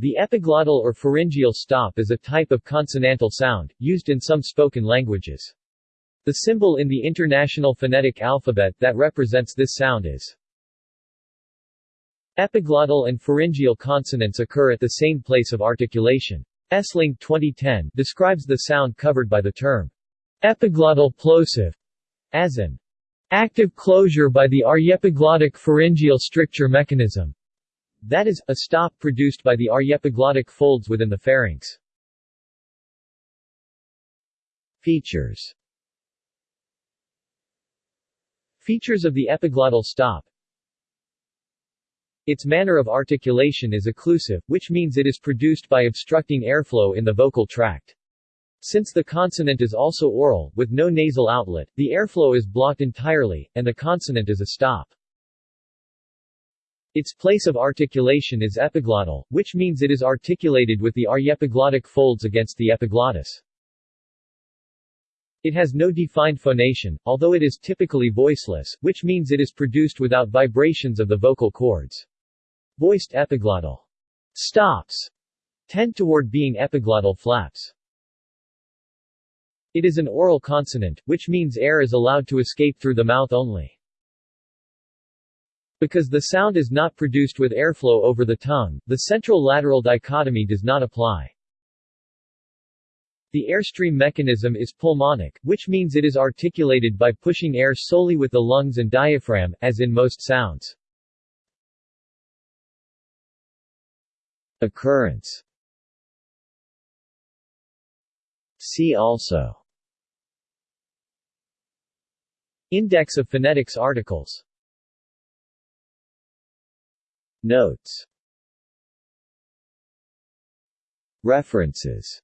The epiglottal or pharyngeal stop is a type of consonantal sound, used in some spoken languages. The symbol in the International Phonetic Alphabet that represents this sound is Epiglottal and pharyngeal consonants occur at the same place of articulation. Esling 2010 describes the sound covered by the term epiglottal plosive as an active closure by the aryepiglottic pharyngeal stricture mechanism. That is, a stop produced by the aryepiglottic folds within the pharynx. Features Features of the epiglottal stop Its manner of articulation is occlusive, which means it is produced by obstructing airflow in the vocal tract. Since the consonant is also oral, with no nasal outlet, the airflow is blocked entirely, and the consonant is a stop. Its place of articulation is epiglottal, which means it is articulated with the aryepiglottic folds against the epiglottis. It has no defined phonation, although it is typically voiceless, which means it is produced without vibrations of the vocal cords. Voiced epiglottal stops tend toward being epiglottal flaps. It is an oral consonant, which means air is allowed to escape through the mouth only. Because the sound is not produced with airflow over the tongue, the central-lateral dichotomy does not apply. The airstream mechanism is pulmonic, which means it is articulated by pushing air solely with the lungs and diaphragm, as in most sounds. Occurrence See also Index of phonetics articles Notes. References